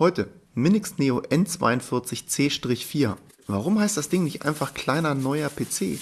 Heute Minix Neo N42C-4. Warum heißt das Ding nicht einfach kleiner neuer PC?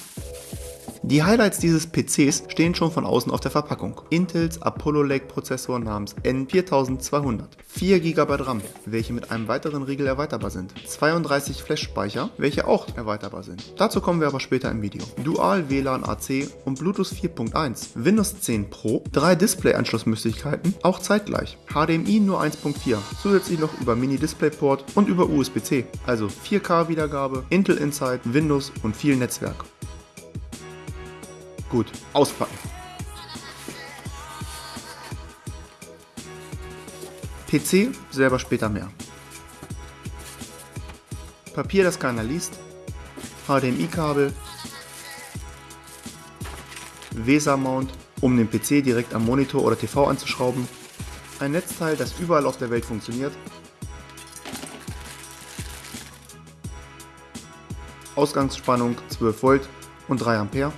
Die Highlights dieses PCs stehen schon von außen auf der Verpackung. Intels Apollo Lake Prozessor namens N4200, 4 GB RAM, welche mit einem weiteren Riegel erweiterbar sind, 32 Flash-Speicher, welche auch erweiterbar sind. Dazu kommen wir aber später im Video. Dual WLAN AC und Bluetooth 4.1, Windows 10 Pro, drei Display-Anschlussmöglichkeiten, auch zeitgleich, HDMI nur 1.4, zusätzlich noch über Mini-DisplayPort und über USB-C, also 4K-Wiedergabe, Intel Inside, Windows und viel Netzwerk. Gut, auspacken. PC selber später mehr. Papier, das keiner liest. HDMI-Kabel. VESA-Mount, um den PC direkt am Monitor oder TV anzuschrauben. Ein Netzteil, das überall auf der Welt funktioniert. Ausgangsspannung 12 Volt und 3 Ampere.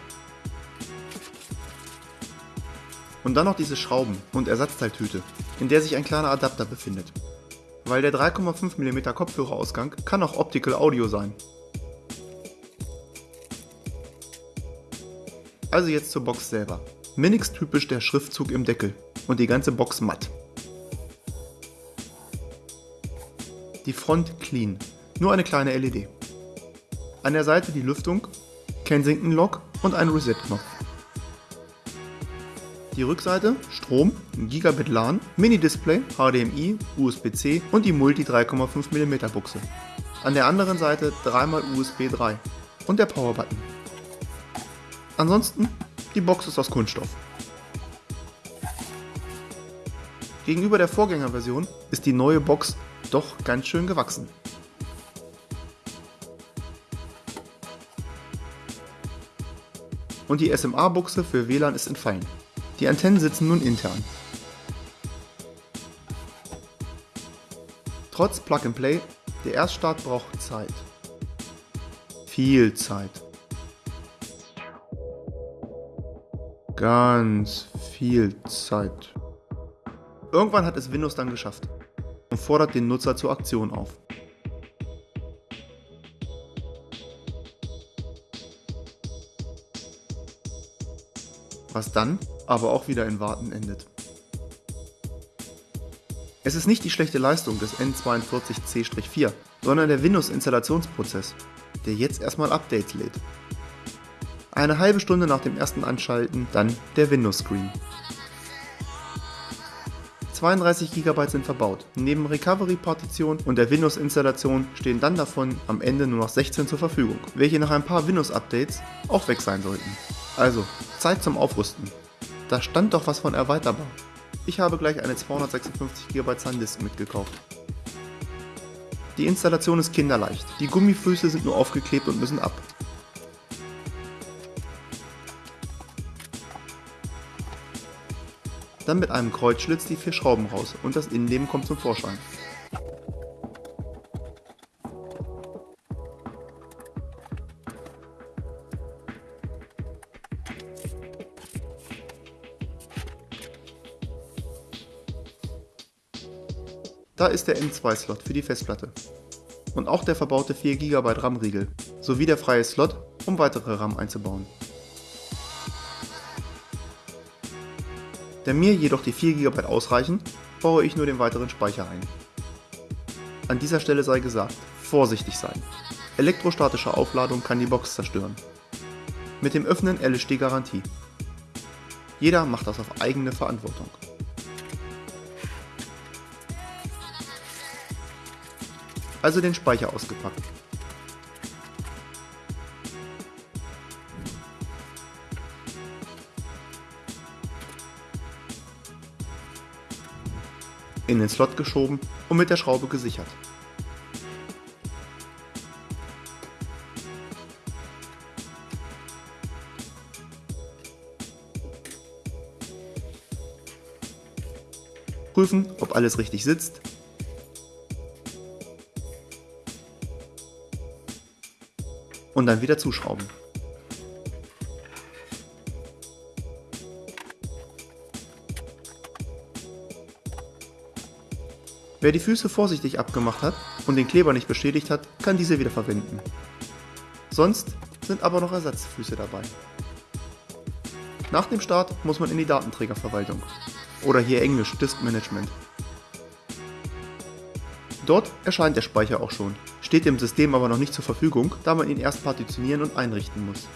Und dann noch diese Schrauben und Ersatzteiltüte, in der sich ein kleiner Adapter befindet. Weil der 3,5 mm Kopfhörerausgang kann auch Optical Audio sein. Also jetzt zur Box selber. Minix typisch der Schriftzug im Deckel und die ganze Box matt. Die Front clean, nur eine kleine LED. An der Seite die Lüftung, Kensington Lock und ein Reset-Knopf. Die Rückseite, Strom, Gigabit LAN, Mini-Display, HDMI, USB-C und die Multi 3,5 mm Buchse. An der anderen Seite dreimal USB 3 und der Power-Button. Ansonsten, die Box ist aus Kunststoff. Gegenüber der Vorgängerversion ist die neue Box doch ganz schön gewachsen. Und die SMA-Buchse für WLAN ist entfallen. Die Antennen sitzen nun intern. Trotz Plug and Play, der Erststart braucht Zeit. Viel Zeit. Ganz viel Zeit. Irgendwann hat es Windows dann geschafft und fordert den Nutzer zur Aktion auf. Was dann aber auch wieder in Warten endet. Es ist nicht die schlechte Leistung des N42C-4, sondern der Windows-Installationsprozess, der jetzt erstmal Updates lädt. Eine halbe Stunde nach dem ersten Anschalten dann der Windows-Screen. 32 GB sind verbaut. Neben Recovery-Partition und der Windows-Installation stehen dann davon am Ende nur noch 16 zur Verfügung, welche nach ein paar Windows-Updates auch weg sein sollten. Also, Zeit zum Aufrüsten. Da stand doch was von erweiterbar. Ich habe gleich eine 256 GB SanDisk mitgekauft. Die Installation ist kinderleicht. Die Gummifüße sind nur aufgeklebt und müssen ab. Dann mit einem Kreuzschlitz die vier Schrauben raus und das Innenleben kommt zum Vorschein. Da ist der M2-Slot für die Festplatte. Und auch der verbaute 4 GB RAM-Riegel, sowie der freie Slot, um weitere RAM einzubauen. Da mir jedoch die 4 GB ausreichen, baue ich nur den weiteren Speicher ein. An dieser Stelle sei gesagt, vorsichtig sein. Elektrostatische Aufladung kann die Box zerstören. Mit dem Öffnen LSD Garantie. Jeder macht das auf eigene Verantwortung. Also den Speicher ausgepackt. In den Slot geschoben und mit der Schraube gesichert. Prüfen, ob alles richtig sitzt und dann wieder zuschrauben. Wer die Füße vorsichtig abgemacht hat und den Kleber nicht beschädigt hat, kann diese wieder verwenden. Sonst sind aber noch Ersatzfüße dabei. Nach dem Start muss man in die Datenträgerverwaltung oder hier englisch Disk Management. Dort erscheint der Speicher auch schon, steht dem System aber noch nicht zur Verfügung, da man ihn erst partitionieren und einrichten muss.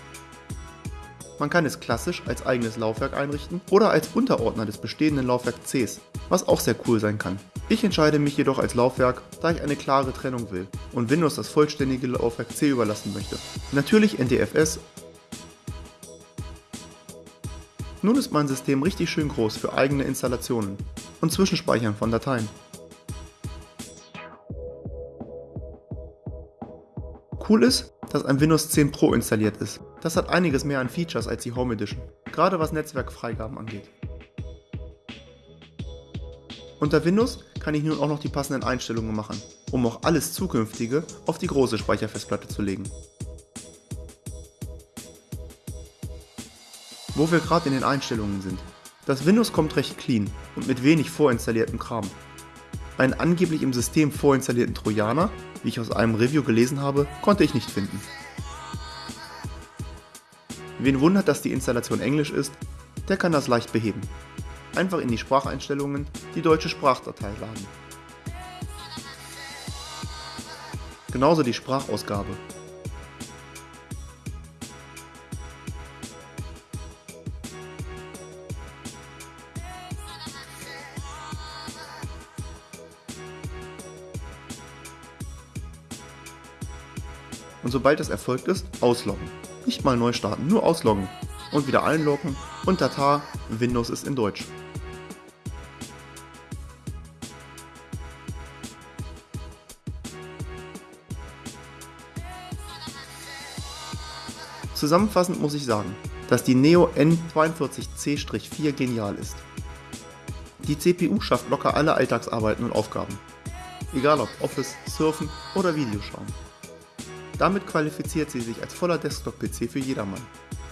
Man kann es klassisch als eigenes Laufwerk einrichten oder als Unterordner des bestehenden Laufwerk Cs, was auch sehr cool sein kann. Ich entscheide mich jedoch als Laufwerk, da ich eine klare Trennung will und Windows das vollständige Laufwerk C überlassen möchte. Natürlich NTFS. Nun ist mein System richtig schön groß für eigene Installationen und Zwischenspeichern von Dateien. Cool ist, dass ein Windows 10 Pro installiert ist. Das hat einiges mehr an Features als die Home Edition, gerade was Netzwerkfreigaben angeht. Unter Windows kann ich nun auch noch die passenden Einstellungen machen, um auch alles zukünftige auf die große Speicherfestplatte zu legen. Wo wir gerade in den Einstellungen sind. Das Windows kommt recht clean und mit wenig vorinstalliertem Kram. Einen angeblich im System vorinstallierten Trojaner wie ich aus einem Review gelesen habe, konnte ich nicht finden. Wen wundert, dass die Installation Englisch ist, der kann das leicht beheben. Einfach in die Spracheinstellungen die deutsche Sprachdatei laden. Genauso die Sprachausgabe. Und sobald es erfolgt ist, ausloggen. Nicht mal neu starten, nur ausloggen und wieder einloggen und Tata, Windows ist in Deutsch. Zusammenfassend muss ich sagen, dass die Neo N42C-4 genial ist. Die CPU schafft locker alle Alltagsarbeiten und Aufgaben. Egal ob Office, Surfen oder Videoschauen. Damit qualifiziert sie sich als voller Desktop-PC für jedermann.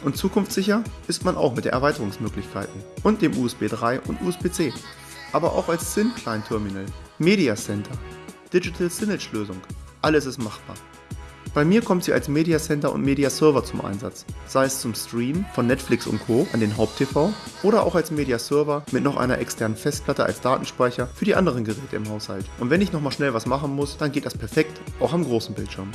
Und zukunftssicher ist man auch mit den Erweiterungsmöglichkeiten und dem USB 3 und USB-C, aber auch als Syn-Client-Terminal, Media Center, Digital Signage-Lösung, alles ist machbar. Bei mir kommt sie als Media Center und Media Server zum Einsatz, sei es zum Stream von Netflix und Co. an den Haupt-TV oder auch als Media Server mit noch einer externen Festplatte als Datenspeicher für die anderen Geräte im Haushalt. Und wenn ich nochmal schnell was machen muss, dann geht das perfekt, auch am großen Bildschirm.